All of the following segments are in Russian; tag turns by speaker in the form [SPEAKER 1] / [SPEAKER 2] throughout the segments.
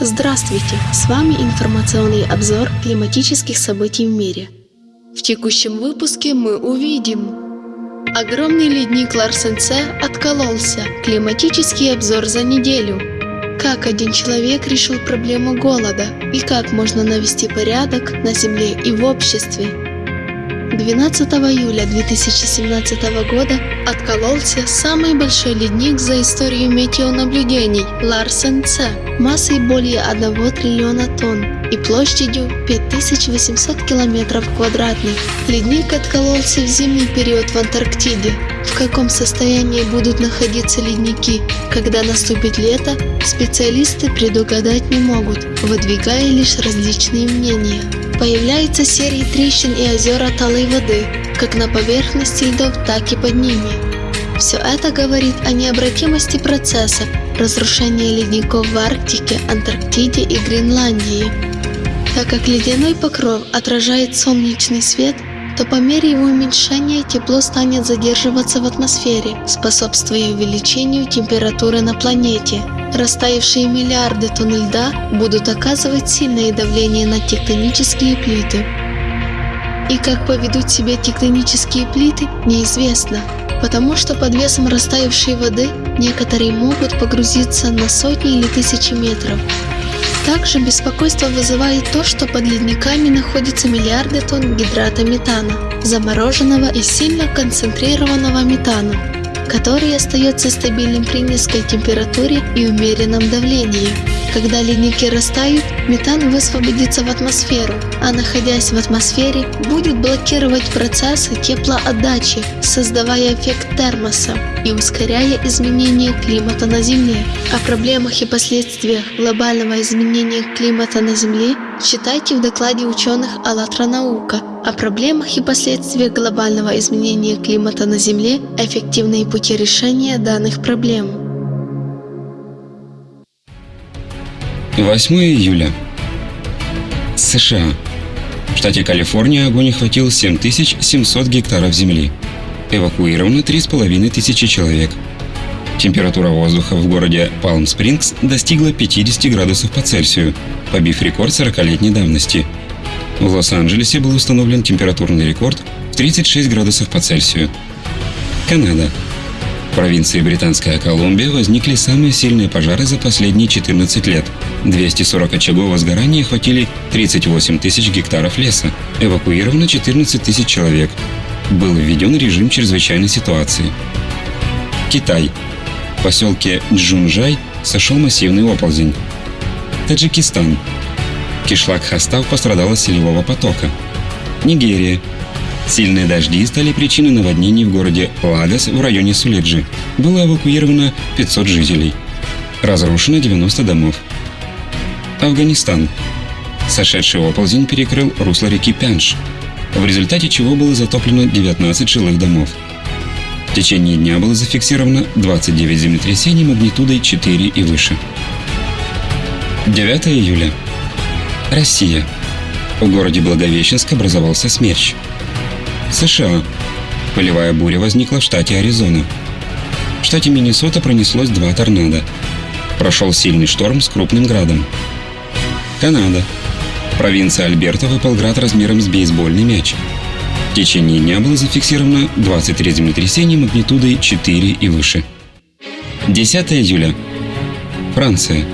[SPEAKER 1] Здравствуйте! С вами информационный обзор климатических событий в мире. В текущем выпуске мы увидим Огромный ледник Ларсенце откололся. Климатический обзор за неделю. Как один человек решил проблему голода и как можно навести порядок на Земле и в обществе. 12 июля 2017 года откололся самый большой ледник за историю метеонаблюдений Ларсен Ц массой более 1 триллиона тонн и площадью 5800 километров квадратных. Ледник откололся в зимний период в Антарктиде. В каком состоянии будут находиться ледники, когда наступит лето, специалисты предугадать не могут, выдвигая лишь различные мнения. Появляются серии трещин и озера талой воды, как на поверхности льдов, так и под ними. Все это говорит о необратимости процесса разрушения ледников в Арктике, Антарктиде и Гренландии. Так как ледяной покров отражает солнечный свет, то по мере его уменьшения тепло станет задерживаться в атмосфере, способствуя увеличению температуры на планете. Растаявшие миллиарды тонн льда будут оказывать сильное давление на тектонические плиты. И как поведут себя тектонические плиты, неизвестно, потому что под весом растаявшей воды некоторые могут погрузиться на сотни или тысячи метров. Также беспокойство вызывает то, что под ледниками находятся миллиарды тонн гидрата метана, замороженного и сильно концентрированного метана который остается стабильным при низкой температуре и умеренном давлении. Когда ледники растают, метан высвободится в атмосферу, а находясь в атмосфере, будет блокировать процессы теплоотдачи, создавая эффект термоса и ускоряя изменение климата на Земле. О проблемах и последствиях глобального изменения климата на Земле читайте в докладе ученых «АЛЛАТРА наука» о проблемах и последствиях глобального изменения климата на Земле, эффективные пути решения данных проблем.
[SPEAKER 2] 8 июля. США. В штате Калифорния огонь охватил 7700 гектаров земли. Эвакуировано 3500 человек. Температура воздуха в городе Палм-Спрингс достигла 50 градусов по Цельсию, побив рекорд 40-летней давности – в Лос-Анджелесе был установлен температурный рекорд в 36 градусов по Цельсию. Канада. В провинции Британская Колумбия возникли самые сильные пожары за последние 14 лет. 240 очагов возгорания охватили 38 тысяч гектаров леса. Эвакуировано 14 тысяч человек. Был введен режим чрезвычайной ситуации. Китай. В поселке Джунжай сошел массивный оползень. Таджикистан. Кишлак Хастав пострадал от селевого потока. Нигерия. Сильные дожди стали причиной наводнений в городе Лагос в районе Суледжи. Было эвакуировано 500 жителей. Разрушено 90 домов. Афганистан. Сошедший оползень перекрыл русло реки Пянш, в результате чего было затоплено 19 жилых домов. В течение дня было зафиксировано 29 землетрясений магнитудой 4 и выше. 9 июля. Россия. В городе Благовещенск образовался смерч. США. Полевая буря возникла в штате Аризона. В штате Миннесота пронеслось два торнадо. Прошел сильный шторм с крупным градом. Канада. Провинция Альберта выпал град размером с бейсбольный мяч. В течение дня было зафиксировано 23 землетрясения магнитудой 4 и выше. 10 июля. Франция.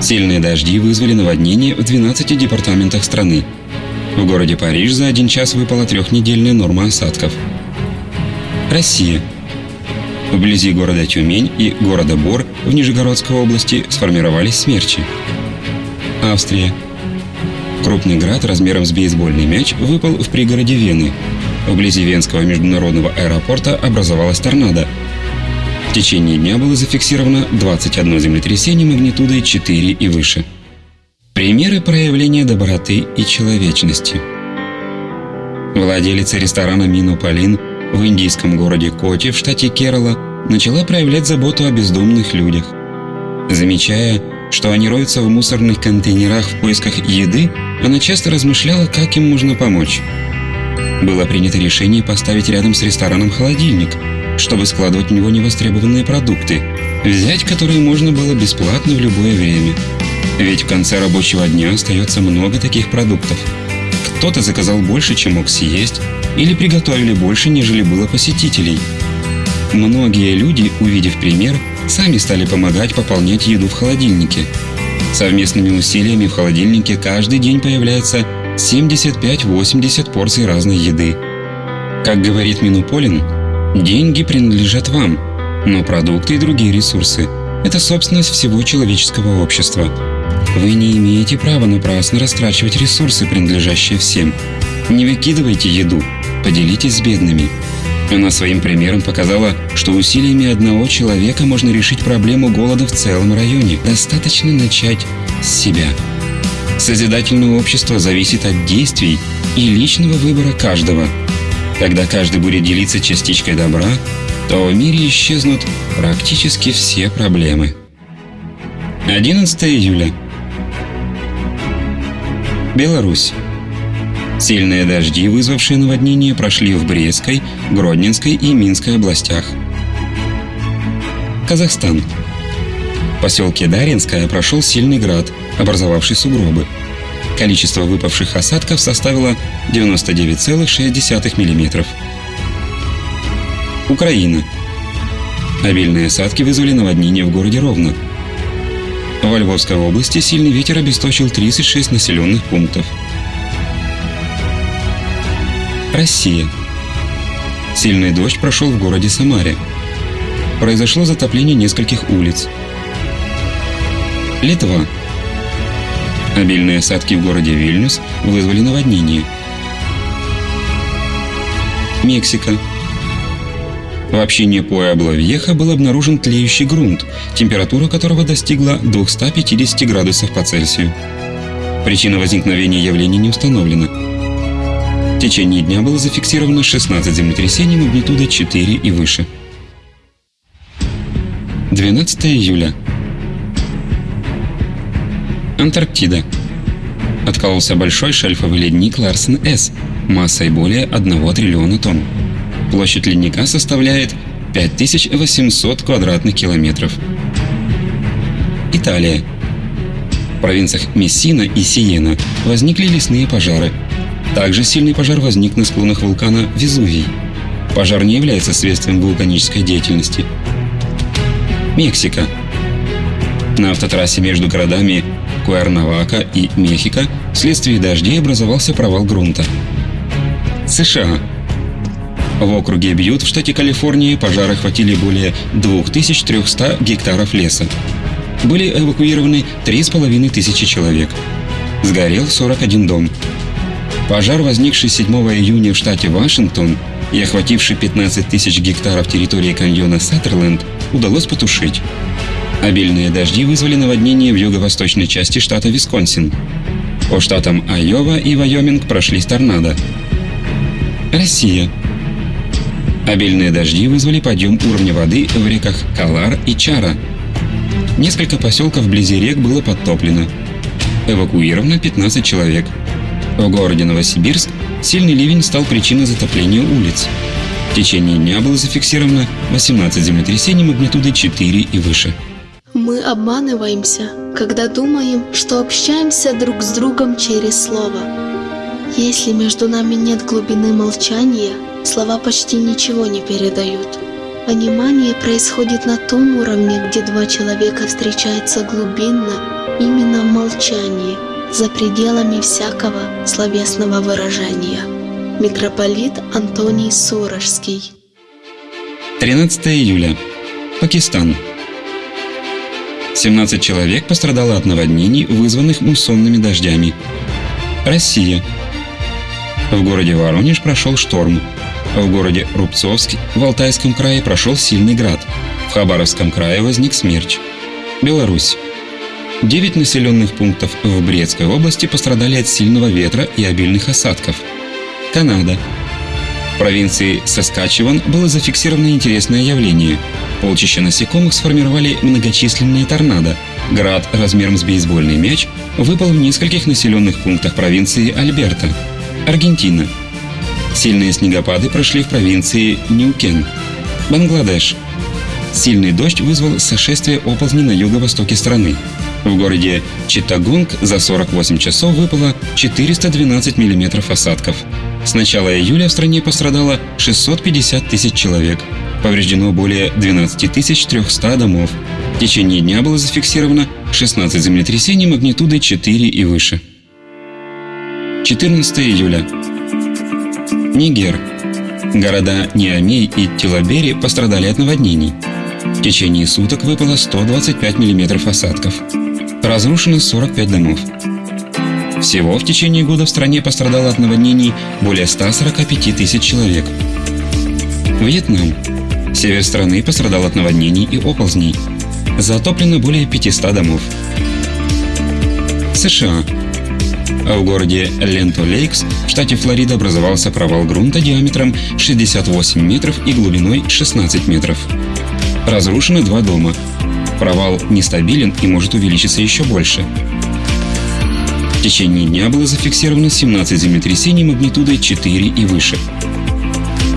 [SPEAKER 2] Сильные дожди вызвали наводнение в 12 департаментах страны. В городе Париж за один час выпала трехнедельная норма осадков. Россия. Вблизи города Тюмень и города Бор в Нижегородской области сформировались смерчи. Австрия. Крупный град размером с бейсбольный мяч выпал в пригороде Вены. Вблизи Венского международного аэропорта образовалась торнадо, в течение дня было зафиксировано 21 землетрясение магнитудой 4 и выше. Примеры проявления доброты и человечности. Владелица ресторана Мину Полин в индийском городе Коти в штате Керала начала проявлять заботу о бездомных людях. Замечая, что они роются в мусорных контейнерах в поисках еды, она часто размышляла, как им можно помочь. Было принято решение поставить рядом с рестораном холодильник – чтобы складывать в него невостребованные продукты, взять которые можно было бесплатно в любое время. Ведь в конце рабочего дня остается много таких продуктов. Кто-то заказал больше, чем мог съесть, или приготовили больше, нежели было посетителей. Многие люди, увидев пример, сами стали помогать пополнять еду в холодильнике. Совместными усилиями в холодильнике каждый день появляется 75-80 порций разной еды. Как говорит Минуполин, деньги принадлежат вам, но продукты и другие ресурсы – это собственность всего человеческого общества. Вы не имеете права напрасно растрачивать ресурсы, принадлежащие всем. Не выкидывайте еду, поделитесь с бедными. Она своим примером показала, что усилиями одного человека можно решить проблему голода в целом районе. Достаточно начать с себя. Созидательное общество зависит от действий и личного выбора каждого. Когда каждый будет делиться частичкой добра, то в мире исчезнут практически все проблемы. 11 июля. Беларусь. Сильные дожди, вызвавшие наводнение, прошли в Брестской, Гродненской и Минской областях. Казахстан. В поселке Даринское прошел сильный град, образовавший сугробы. Количество выпавших осадков составило 99,6 мм. Украина. Обильные осадки вызвали наводнение в городе Ровно. В Львовской области сильный ветер обесточил 36 населенных пунктов. Россия. Сильный дождь прошел в городе Самаре. Произошло затопление нескольких улиц. Литва. Обильные осадки в городе Вильнюс вызвали наводнение. Мексика. В общине Пуэбло-Вьеха был обнаружен тлеющий грунт, температура которого достигла 250 градусов по Цельсию. Причина возникновения явления не установлена. В течение дня было зафиксировано 16 землетрясений магнитудой 4 и выше. 12 июля. Антарктида. Откололся большой шельфовый ледник Ларсен С массой более 1 триллиона тонн. Площадь ледника составляет 5800 квадратных километров. Италия. В провинциях Мессина и Сиена возникли лесные пожары. Также сильный пожар возник на склонах вулкана Везувий. Пожар не является следствием вулканической деятельности. Мексика. На автотрассе между городами Куэрнавака и Мехико вследствие дождей образовался провал грунта. США. В округе Бьют в штате Калифорния пожары охватили более 2300 гектаров леса. Были эвакуированы 3500 человек. Сгорел 41 дом. Пожар, возникший 7 июня в штате Вашингтон и охвативший 15 тысяч гектаров территории каньона Саттерленд, удалось потушить. Обильные дожди вызвали наводнение в юго-восточной части штата Висконсин. По штатам Айова и Вайоминг прошли торнадо. Россия. Обильные дожди вызвали подъем уровня воды в реках Калар и Чара. Несколько поселков вблизи рек было подтоплено. Эвакуировано 15 человек. В городе Новосибирск сильный ливень стал причиной затопления улиц. В течение дня было зафиксировано 18 землетрясений магнитудой 4 и выше.
[SPEAKER 1] Мы обманываемся, когда думаем, что общаемся друг с другом через слово. Если между нами нет глубины молчания, слова почти ничего не передают. Понимание происходит на том уровне, где два человека встречаются глубинно, именно в молчании, за пределами всякого словесного выражения. Митрополит Антоний Сурожский
[SPEAKER 2] 13 июля. Пакистан. 17 человек пострадало от наводнений, вызванных муссонными дождями. Россия. В городе Воронеж прошел шторм. В городе Рубцовск в Алтайском крае прошел сильный град. В Хабаровском крае возник смерч. Беларусь. Девять населенных пунктов в Брестской области пострадали от сильного ветра и обильных осадков. Канада. В провинции Саскачеван было зафиксировано интересное явление. Полчища насекомых сформировали многочисленные торнадо. Град размером с бейсбольный мяч выпал в нескольких населенных пунктах провинции Альберта. Аргентина. Сильные снегопады прошли в провинции Ньюкен. Бангладеш. Сильный дождь вызвал сошествие оползней на юго-востоке страны. В городе Читтагонг за 48 часов выпало 412 миллиметров осадков. С начала июля в стране пострадало 650 тысяч человек. Повреждено более 12 300 домов. В течение дня было зафиксировано 16 землетрясений магнитудой 4 и выше. 14 июля. Нигер. Города Ниамей и Тилабери пострадали от наводнений. В течение суток выпало 125 мм осадков. Разрушено 45 домов. Всего в течение года в стране пострадало от наводнений более 145 тысяч человек. Вьетнам. Север страны пострадал от наводнений и оползней. Затоплено более 500 домов. США. В городе Ленто-Лейкс в штате Флорида образовался провал грунта диаметром 68 метров и глубиной 16 метров. Разрушены два дома. Провал нестабилен и может увеличиться еще больше. В течение дня было зафиксировано 17 землетрясений магнитудой 4 и выше.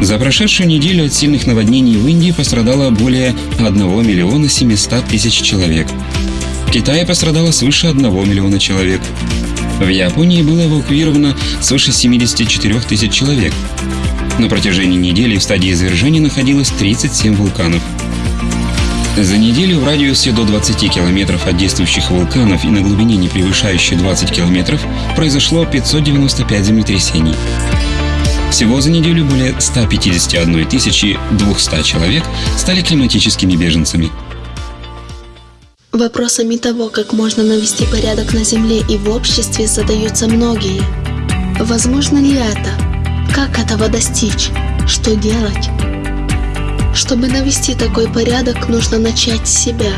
[SPEAKER 2] За прошедшую неделю от сильных наводнений в Индии пострадало более 1 миллиона 700 тысяч человек. В Китае пострадало свыше 1 миллиона человек. В Японии было эвакуировано свыше 74 тысяч человек. На протяжении недели в стадии извержения находилось 37 вулканов. За неделю в радиусе до 20 километров от действующих вулканов и на глубине не превышающей 20 километров произошло 595 землетрясений. Всего за неделю более 151 200 человек стали климатическими беженцами.
[SPEAKER 1] Вопросами того, как можно навести порядок на Земле и в обществе, задаются многие. Возможно ли это? Как этого достичь? Что делать? Чтобы навести такой порядок, нужно начать с себя.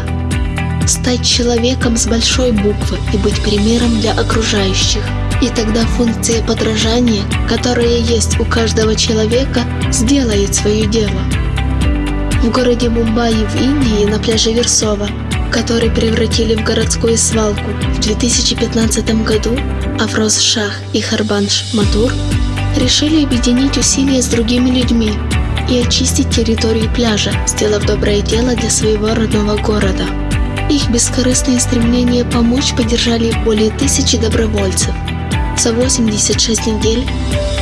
[SPEAKER 1] Стать человеком с большой буквы и быть примером для окружающих. И тогда функция подражания, которая есть у каждого человека, сделает свое дело. В городе Мумбаи в Индии на пляже Версова, который превратили в городскую свалку в 2015 году, Афроз Шах и Харбанш Матур решили объединить усилия с другими людьми и очистить территорию пляжа, сделав доброе дело для своего родного города. Их бескорыстное стремление помочь поддержали более тысячи добровольцев. За 86 недель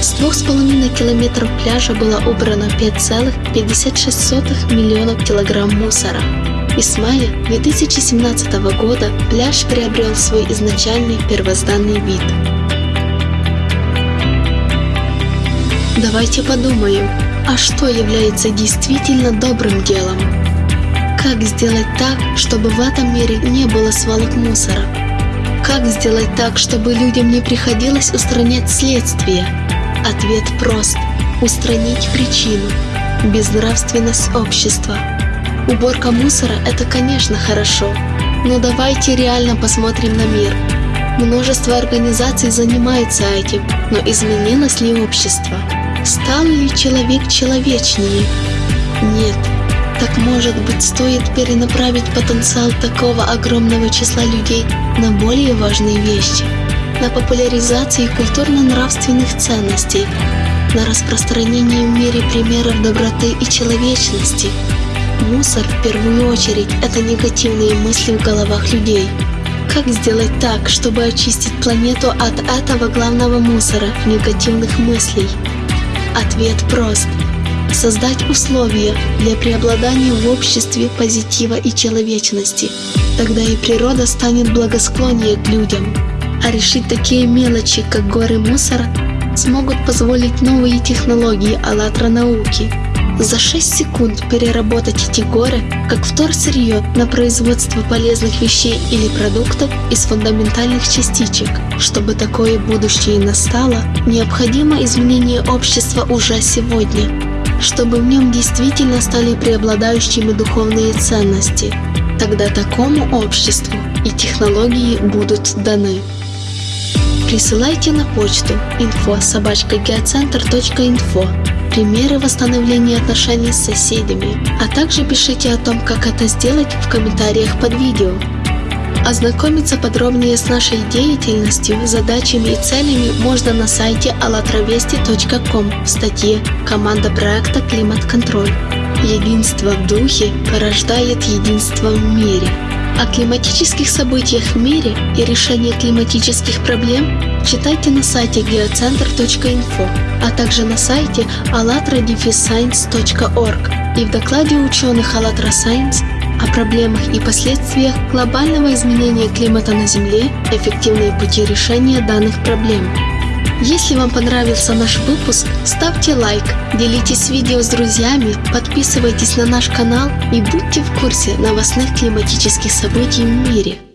[SPEAKER 1] с 2,5 километров пляжа было убрано 5,56 миллионов килограмм мусора. И с мая 2017 года пляж приобрел свой изначальный первозданный вид. Давайте подумаем, а что является действительно добрым делом? Как сделать так, чтобы в этом мире не было свалок мусора? Как сделать так, чтобы людям не приходилось устранять следствие? Ответ прост – устранить причину – безнравственность общества. Уборка мусора – это, конечно, хорошо, но давайте реально посмотрим на мир. Множество организаций занимаются этим, но изменилось ли общество? Стал ли человек человечнее? Нет. Так может быть стоит перенаправить потенциал такого огромного числа людей на более важные вещи, на популяризацию культурно-нравственных ценностей, на распространение в мире примеров доброты и человечности. Мусор в первую очередь это негативные мысли в головах людей. Как сделать так, чтобы очистить планету от этого главного мусора негативных мыслей? Ответ прост. Создать условия для преобладания в обществе позитива и человечности. Тогда и природа станет благосклоннее к людям. А решить такие мелочи, как горы мусора, смогут позволить новые технологии «АЛЛАТРА» науки – за 6 секунд переработать эти горы как вторсырье на производство полезных вещей или продуктов из фундаментальных частичек. Чтобы такое будущее настало, необходимо изменение общества уже сегодня, чтобы в нем действительно стали преобладающими духовные ценности. Тогда такому обществу и технологии будут даны. Присылайте на почту info примеры восстановления отношений с соседями, а также пишите о том, как это сделать в комментариях под видео. Ознакомиться подробнее с нашей деятельностью, задачами и целями можно на сайте allatravesti.com в статье «Команда проекта «Климат-контроль». Единство в духе порождает единство в мире. О климатических событиях в мире и решении климатических проблем читайте на сайте geocenter.info, а также на сайте allatradefisscience.org и в докладе ученых АЛЛАТРА Science о проблемах и последствиях глобального изменения климата на Земле, эффективные пути решения данных проблем. Если вам понравился наш выпуск, ставьте лайк, делитесь видео с друзьями, подписывайтесь на наш канал и будьте в курсе новостных климатических событий в мире.